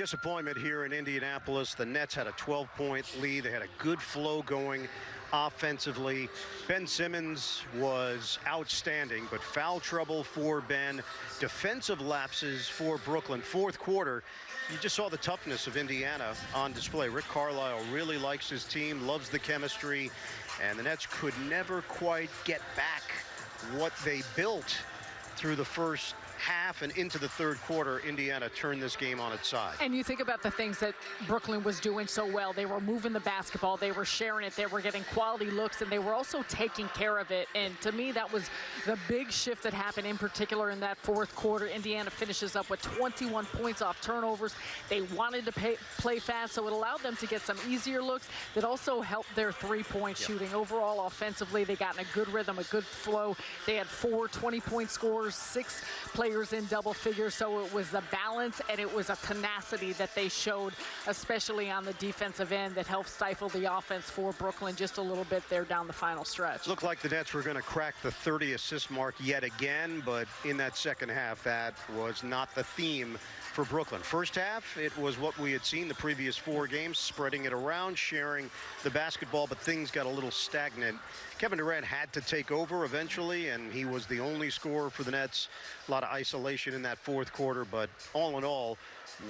disappointment here in Indianapolis. The Nets had a 12-point lead. They had a good flow going offensively. Ben Simmons was outstanding, but foul trouble for Ben. Defensive lapses for Brooklyn. Fourth quarter, you just saw the toughness of Indiana on display. Rick Carlisle really likes his team, loves the chemistry, and the Nets could never quite get back what they built through the first half and into the third quarter, Indiana turned this game on its side. And you think about the things that Brooklyn was doing so well. They were moving the basketball, they were sharing it, they were getting quality looks, and they were also taking care of it. And to me, that was the big shift that happened in particular in that fourth quarter. Indiana finishes up with 21 points off turnovers. They wanted to pay, play fast, so it allowed them to get some easier looks that also helped their three-point yep. shooting. Overall, offensively, they got in a good rhythm, a good flow. They had four 20-point scores, six players players in double figures, so it was the balance and it was a tenacity that they showed, especially on the defensive end, that helped stifle the offense for Brooklyn just a little bit there down the final stretch. Looked like the Nets were going to crack the 30 assist mark yet again, but in that second half, that was not the theme for Brooklyn. First half, it was what we had seen the previous four games, spreading it around, sharing the basketball, but things got a little stagnant. Kevin Durant had to take over eventually, and he was the only scorer for the Nets. A lot of isolation in that fourth quarter, but all in all,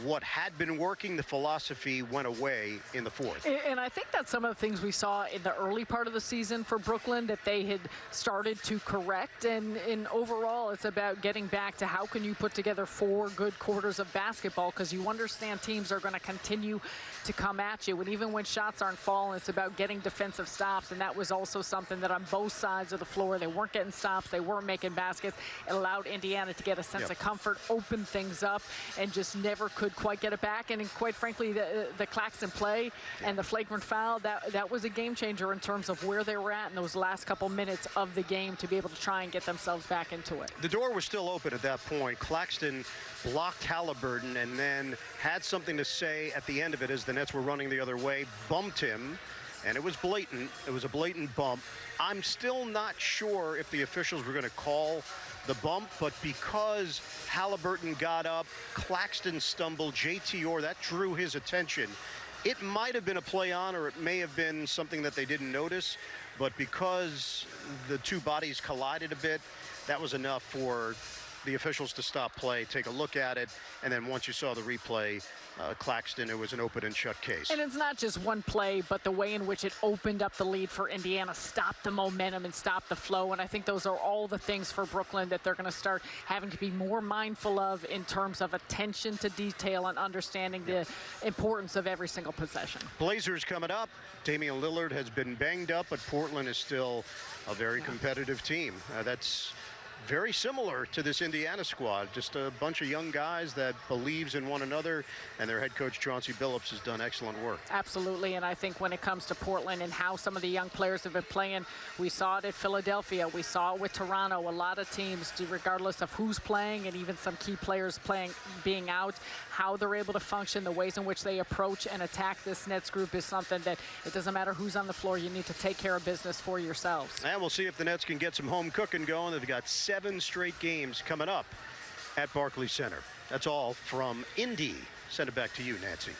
what had been working, the philosophy went away in the fourth. And I think that's some of the things we saw in the early part of the season for Brooklyn that they had started to correct. And in overall, it's about getting back to how can you put together four good quarters of basketball because you understand teams are going to continue to come at you. And even when shots aren't falling, it's about getting defensive stops. And that was also something that on both sides of the floor, they weren't getting stops, they weren't making baskets. It allowed Indiana to get a sense yep. of comfort, open things up, and just never could quite get it back. And quite frankly, the, the Claxton play and the flagrant foul, that, that was a game changer in terms of where they were at in those last couple minutes of the game to be able to try and get themselves back into it. The door was still open at that point. Claxton blocked Halliburton and then had something to say at the end of it as the Nets were running the other way, bumped him, and it was blatant. It was a blatant bump. I'm still not sure if the officials were going to call the bump, but because Halliburton got up, Claxton stumbled, JT Orr, that drew his attention. It might have been a play on, or it may have been something that they didn't notice, but because the two bodies collided a bit, that was enough for the officials to stop play, take a look at it, and then once you saw the replay, uh, Claxton, it was an open and shut case. And it's not just one play, but the way in which it opened up the lead for Indiana, stopped the momentum and stopped the flow. And I think those are all the things for Brooklyn that they're going to start having to be more mindful of in terms of attention to detail and understanding the importance of every single possession. Blazers coming up. Damian Lillard has been banged up, but Portland is still a very competitive team. Uh, that's very similar to this Indiana squad. Just a bunch of young guys that believes in one another, and their head coach Chauncey Billups has done excellent work. Absolutely, and I think when it comes to Portland and how some of the young players have been playing, we saw it at Philadelphia, we saw it with Toronto. A lot of teams, regardless of who's playing, and even some key players playing, being out, how they're able to function, the ways in which they approach and attack this Nets group is something that it doesn't matter who's on the floor, you need to take care of business for yourselves. And we'll see if the Nets can get some home cooking going. They've got seven straight games coming up at Barclays Center. That's all from Indy. Send it back to you, Nancy.